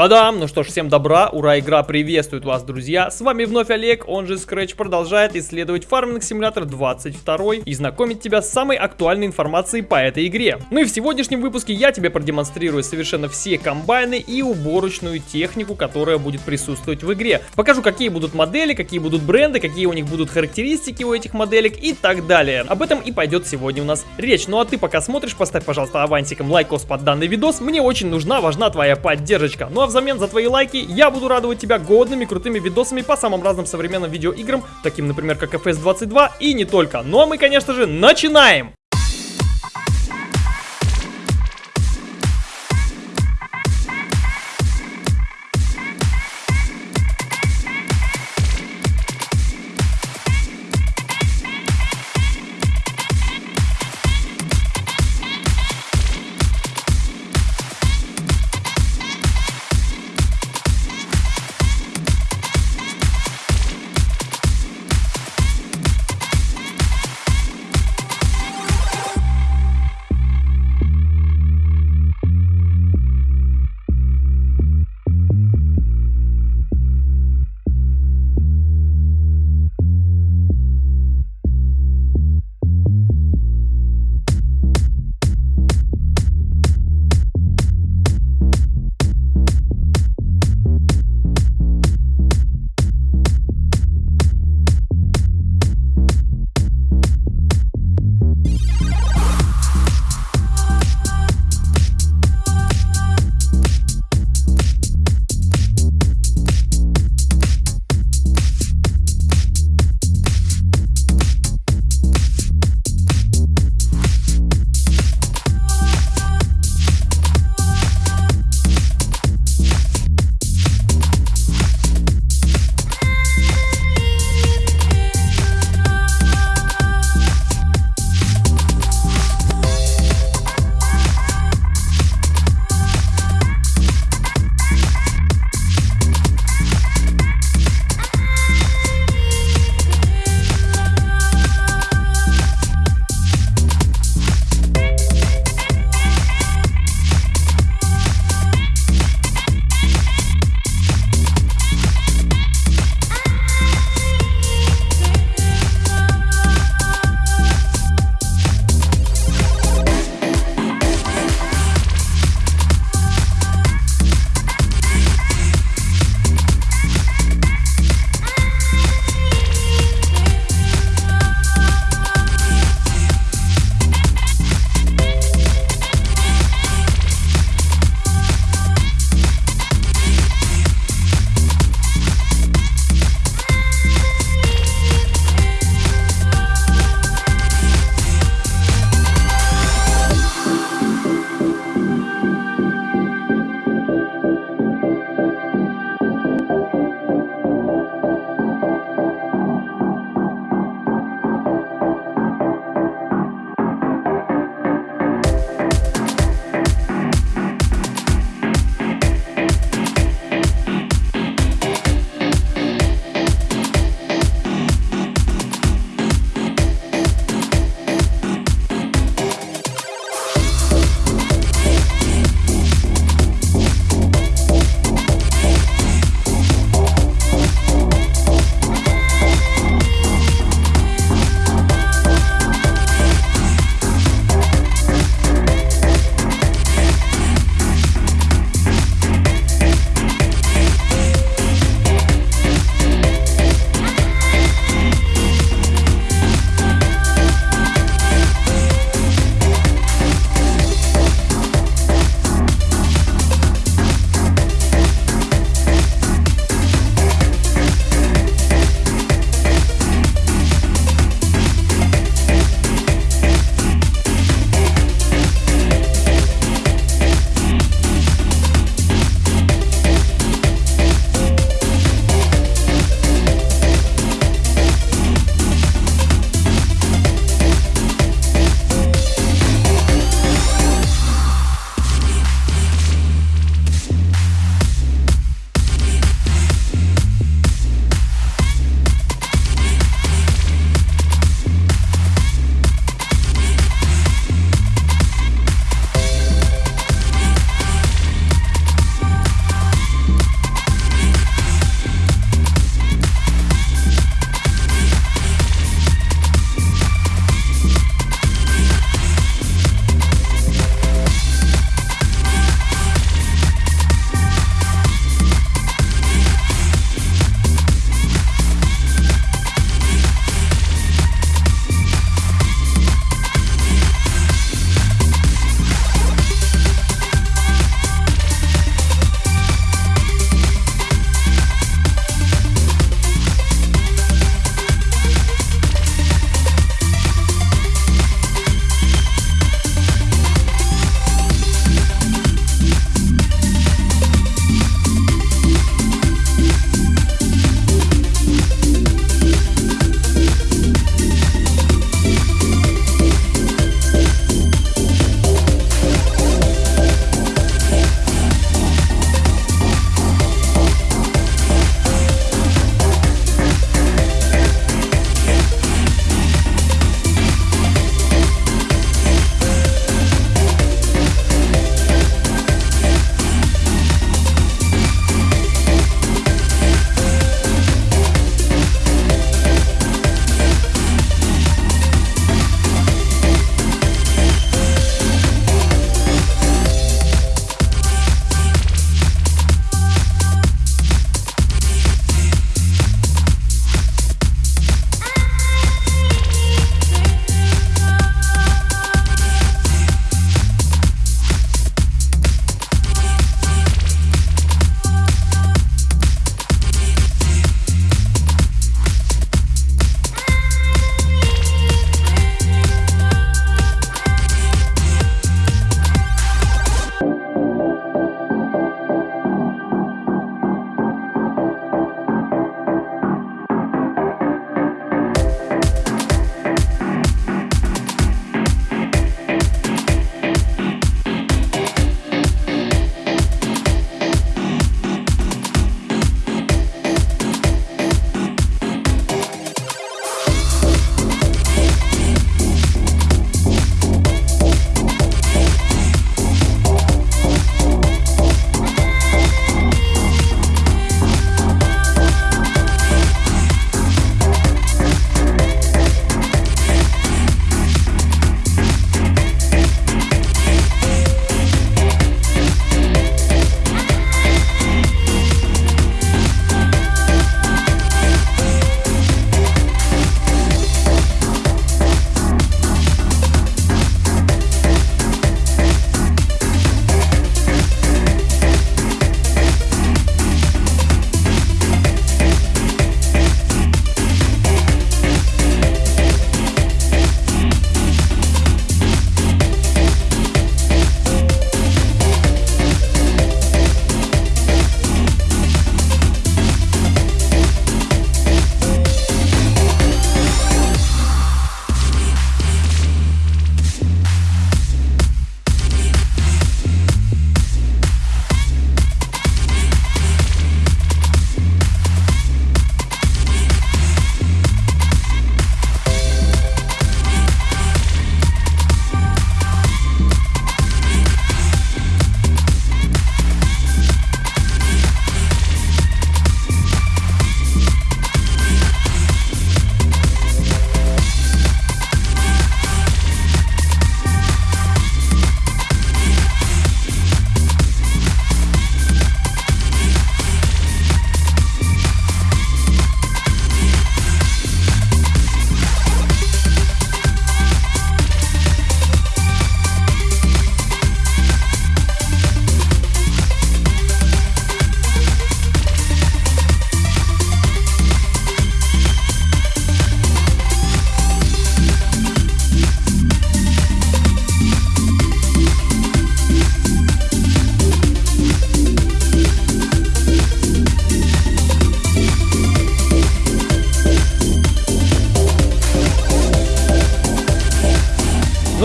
Та-дам! Ну что ж, всем добра, ура, игра приветствует вас, друзья. С вами вновь Олег, он же Scratch продолжает исследовать Farming Simulator 22 и знакомить тебя с самой актуальной информацией по этой игре. Ну и в сегодняшнем выпуске я тебе продемонстрирую совершенно все комбайны и уборочную технику, которая будет присутствовать в игре. Покажу, какие будут модели, какие будут бренды, какие у них будут характеристики у этих моделек и так далее. Об этом и пойдет сегодня у нас речь. Ну а ты пока смотришь, поставь, пожалуйста, авансиком лайкос под данный видос. Мне очень нужна, важна твоя поддержка. Ну а взамен за твои лайки я буду радовать тебя годными крутыми видосами по самым разным современным видеоиграм, таким, например, как FS22 и не только. Ну а мы, конечно же, начинаем!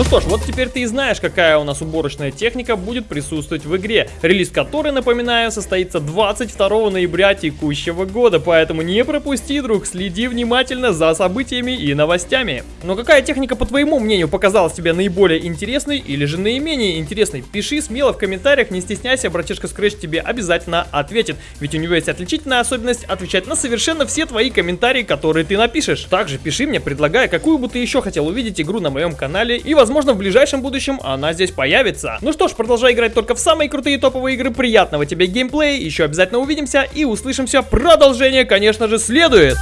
Что ж, вот теперь ты и знаешь, какая у нас уборочная техника будет присутствовать в игре, релиз которой, напоминаю, состоится 22 ноября текущего года, поэтому не пропусти, друг, следи внимательно за событиями и новостями. Но какая техника, по твоему мнению, показалась тебе наиболее интересной или же наименее интересной? Пиши смело в комментариях, не стесняйся, братишка Scratch тебе обязательно ответит, ведь у него есть отличительная особенность отвечать на совершенно все твои комментарии, которые ты напишешь. Также пиши мне, предлагая, какую бы ты еще хотел увидеть игру на моем канале, и возможно в ближайшем будущем она здесь появится. Ну что ж, продолжай играть только в самые крутые топовые игры, приятного тебе геймплея, еще обязательно увидимся и услышимся, продолжение, конечно же, следует.